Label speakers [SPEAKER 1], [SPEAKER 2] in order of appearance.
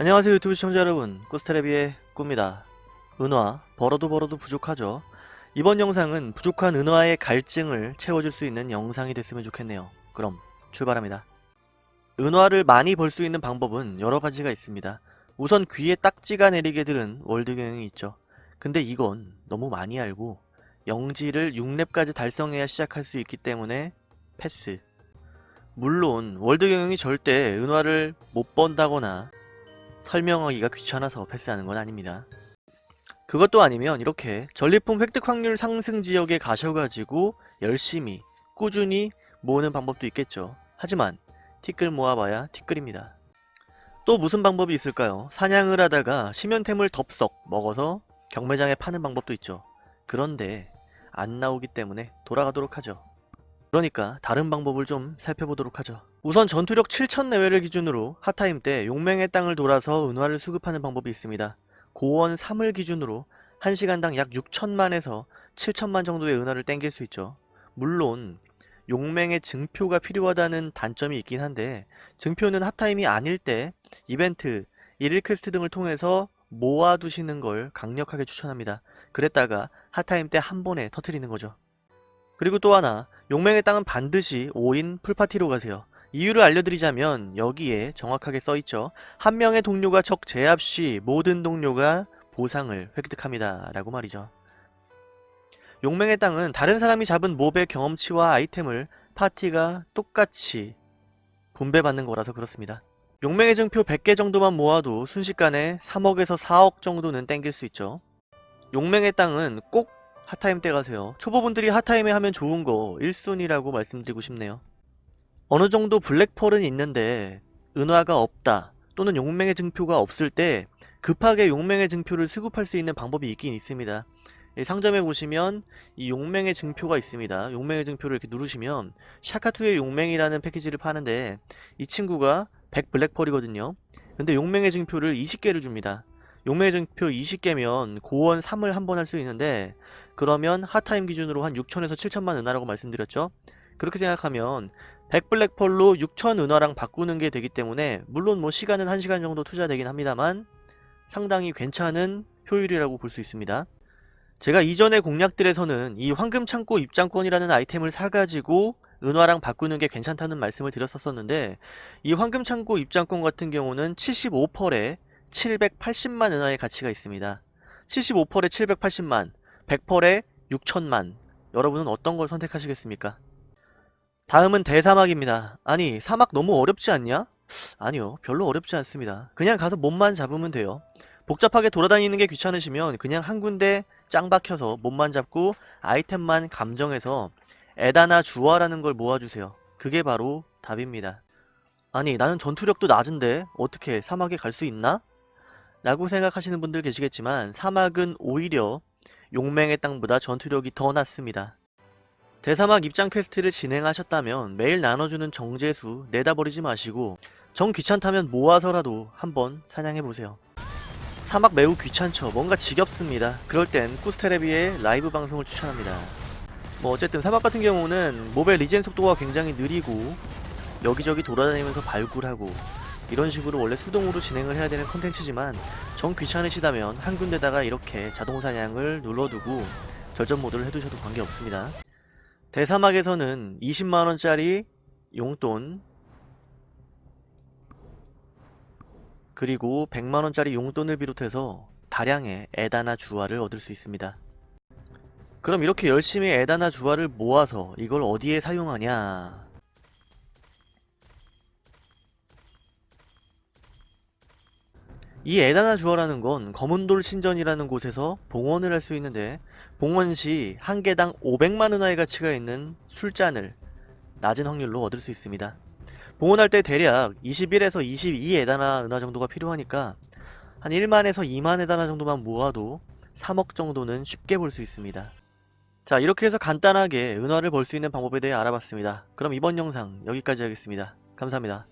[SPEAKER 1] 안녕하세요 유튜브 시청자 여러분. 꾸스테레비의 꾸입니다. 은화 벌어도 벌어도 부족하죠? 이번 영상은 부족한 은화의 갈증을 채워줄 수 있는 영상이 됐으면 좋겠네요. 그럼 출발합니다. 은화를 많이 벌 수 있는 방법은 여러가지가 있습니다. 우선 귀에 딱지가 내리게 들은 월드 경영이 있죠. 근데 이건 너무 많이 알고 영지를 6렙까지 달성해야 시작할 수 있기 때문에 패스. 물론 월드 경영이 절대 은화를 못 번다거나 설명하기가 귀찮아서 패스하는 건 아닙니다. 그것도 아니면 이렇게 전리품 획득 확률 상승 지역에 가셔가지고 열심히 꾸준히 모으는 방법도 있겠죠. 하지만 티끌 모아봐야 티끌입니다. 또 무슨 방법이 있을까요? 사냥을 하다가 심연템을 덥석 먹어서 경매장에 파는 방법도 있죠. 그런데 안 나오기 때문에 돌아가도록 하죠. 그러니까 다른 방법을 좀 살펴보도록 하죠. 우선 전투력 7000 내외를 기준으로 hot time 때 용맹의 땅을 돌아서 은화를 수급하는 방법이 있습니다. 고원 3을 기준으로 1시간당 약 6천만에서 7천만 정도의 은화를 땡길 수 있죠. 물론 용맹의 증표가 필요하다는 단점이 있긴 한데 증표는 hot time이 아닐 때 이벤트, 1일 퀘스트 등을 통해서 모아두시는 걸 강력하게 추천합니다. 그랬다가 hot time 때 한 번에 터트리는 거죠. 그리고 또 하나 용맹의 땅은 반드시 5인 full 파티로 가세요. 이유를 알려드리자면 여기에 정확하게 써있죠. 한 명의 동료가 적 제압 시 모든 동료가 보상을 획득합니다. 라고 말이죠. 용맹의 땅은 다른 사람이 잡은 mob의 경험치와 아이템을 파티가 똑같이 분배받는 거라서 그렇습니다. 용맹의 증표 100개 정도만 모아도 순식간에 3억에서 4억 정도는 땡길 수 있죠. 용맹의 땅은 꼭 핫타임 때 가세요. 초보분들이 핫타임에 하면 좋은 거 1순위라고 말씀드리고 싶네요. 어느 정도 블랙펄은 있는데 은화가 없다 또는 용맹의 증표가 없을 때 급하게 용맹의 증표를 수급할 수 있는 방법이 있긴 있습니다. 상점에 보시면 이 용맹의 증표가 있습니다. 용맹의 증표를 이렇게 누르시면 샤카투의 용맹이라는 패키지를 파는데 이 친구가 100 블랙펄이거든요. 근데 용맹의 증표를 20개를 줍니다. 용맹의 증표 20개면 고원 3을 한 번 할 수 있는데 그러면 핫타임 기준으로 한 6천에서 7천만 은하라고 말씀드렸죠. 그렇게 생각하면 100 블랙펄로 6천 은화랑 바꾸는 게 되기 때문에 물론 뭐 시간은 1시간 정도 투자되긴 합니다만 상당히 괜찮은 효율이라고 볼 수 있습니다. 제가 이전의 공략들에서는 이 황금창고 입장권이라는 아이템을 사가지고 은화랑 바꾸는 게 괜찮다는 말씀을 드렸었는데 이 황금창고 입장권 같은 경우는 75펄에 780만 은화의 가치가 있습니다. 75펄에 780만, 100펄에 6천만 여러분은 어떤 걸 선택하시겠습니까? 다음은 대사막입니다. 아니 사막 너무 어렵지 않냐? 아니요 별로 어렵지 않습니다. 그냥 가서 몸만 잡으면 돼요. 복잡하게 돌아다니는 게 귀찮으시면 그냥 한 군데 짱 박혀서 몸만 잡고 아이템만 감정해서 에다나 주화라는 걸 모아주세요. 그게 바로 답입니다. 아니 나는 전투력도 낮은데 어떻게 사막에 갈 수 있나? 라고 생각하시는 분들 계시겠지만 사막은 오히려 용맹의 땅보다 전투력이 더 낮습니다. 대사막 입장 퀘스트를 진행하셨다면 매일 나눠주는 정제수 내다버리지 마시고 정 귀찮다면 모아서라도 한번 사냥해보세요. 사막 매우 귀찮죠. 뭔가 지겹습니다. 그럴 땐 꾸스테레비의 라이브 방송을 추천합니다. 뭐 어쨌든 사막 같은 경우는 몹의 리젠 속도가 굉장히 느리고 여기저기 돌아다니면서 발굴하고 이런 식으로 원래 수동으로 진행을 해야 되는 컨텐츠지만 정 귀찮으시다면 한 군데다가 이렇게 자동 사냥을 눌러두고 절전 모드를 해두셔도 관계없습니다. 대사막에서는 20만원짜리 용돈 그리고 100만원짜리 용돈을 비롯해서 다량의 에다나 주화를 얻을 수 있습니다. 그럼 이렇게 열심히 에다나 주화를 모아서 이걸 어디에 사용하냐 이 에다나 주어라는 건 검은돌 신전이라는 곳에서 봉헌을 할 수 있는데 봉헌 시 한 개당 500만 은하의 가치가 있는 술잔을 낮은 확률로 얻을 수 있습니다. 봉헌할 때 대략 21에서 22 에다나 은하 정도가 필요하니까 한 1만에서 2만 에다나 정도만 모아도 3억 정도는 쉽게 볼 수 있습니다. 자 이렇게 해서 간단하게 은화를 벌 수 있는 방법에 대해 알아봤습니다. 그럼 이번 영상 여기까지 하겠습니다. 감사합니다.